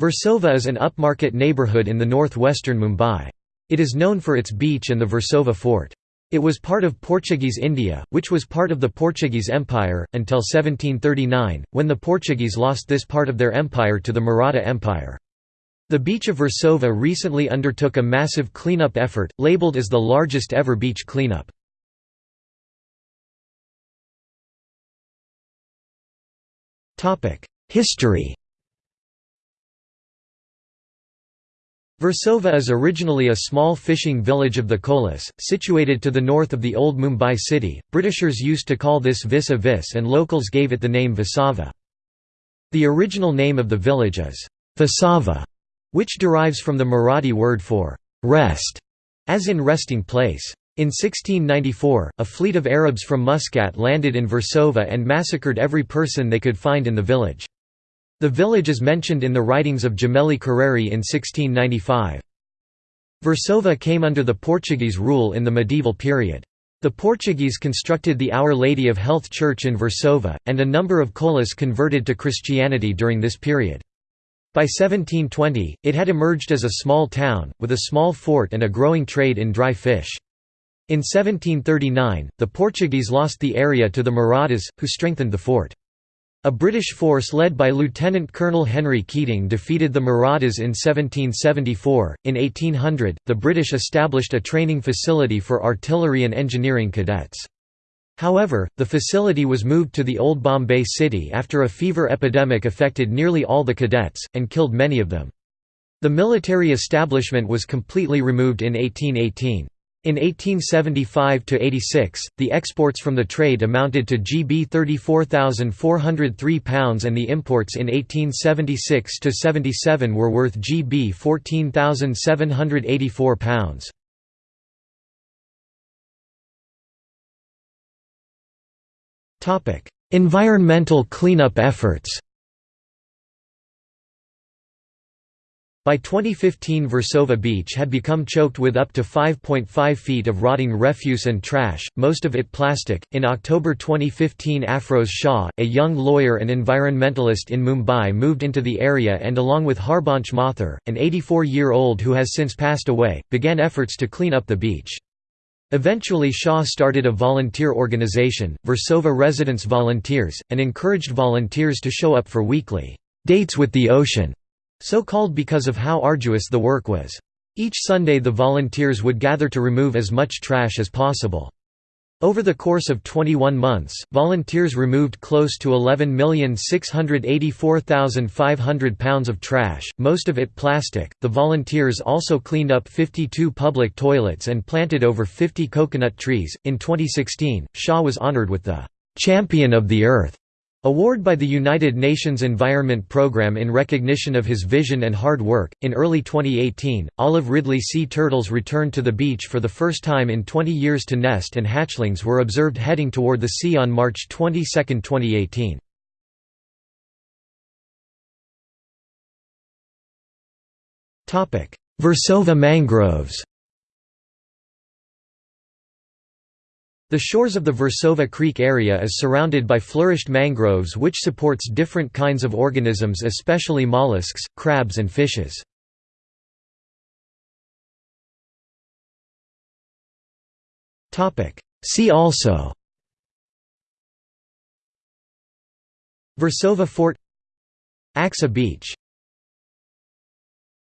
Versova is an upmarket neighbourhood in the north-western Mumbai. It is known for its beach and the Versova fort. It was part of Portuguese India, which was part of the Portuguese Empire, until 1739, when the Portuguese lost this part of their empire to the Maratha Empire. The beach of Versova recently undertook a massive cleanup effort, labelled as the largest ever beach cleanup. History Versova is originally a small fishing village of the Kolis, situated to the north of the old Mumbai city. Britishers used to call this Visa Vis and locals gave it the name Visava. The original name of the village is Visava, which derives from the Marathi word for rest, as in resting place. In 1694, a fleet of Arabs from Muscat landed in Versova and massacred every person they could find in the village. The village is mentioned in the writings of Gemelli Carreri in 1695. Versova came under the Portuguese rule in the medieval period. The Portuguese constructed the Our Lady of Health Church in Versova, and a number of Kolis converted to Christianity during this period. By 1720, it had emerged as a small town, with a small fort and a growing trade in dry fish. In 1739, the Portuguese lost the area to the Marathas, who strengthened the fort. A British force led by Lieutenant Colonel Henry Keating defeated the Marathas in 1774. In 1800, the British established a training facility for artillery and engineering cadets. However, the facility was moved to the old Bombay city after a fever epidemic affected nearly all the cadets, and killed many of them. The military establishment was completely removed in 1818. In 1875–86, the exports from the trade amounted to GB £34,403 and the imports in 1876–77 were worth GB £14,784. Environmental cleanup efforts By 2015 Versova Beach had become choked with up to 5.5 feet of rotting refuse and trash, most of it plastic. In October 2015 Afroz Shah, a young lawyer and environmentalist in Mumbai moved into the area and along with Harbansh Mathur, an 84-year-old who has since passed away, began efforts to clean up the beach. Eventually Shah started a volunteer organization, Versova Residents Volunteers, and encouraged volunteers to show up for weekly dates with the ocean so called because of how arduous the work was. Each Sunday the volunteers would gather to remove as much trash as possible. Over the course of 21 months, volunteers removed close to 11,684,500 pounds of trash, most of it plastic. The volunteers also cleaned up 52 public toilets and planted over 50 coconut trees. In 2016, Shah was honored with the Champion of the Earth Award by the United Nations Environment Programme in recognition of his vision and hard work. In early 2018, olive ridley sea turtles returned to the beach for the first time in 20 years to nest, and hatchlings were observed heading toward the sea on March 22, 2018. Versova mangroves The shores of the Versova Creek area is surrounded by flourished mangroves which supports different kinds of organisms especially mollusks, crabs and fishes. See also Versova Fort Aksa Beach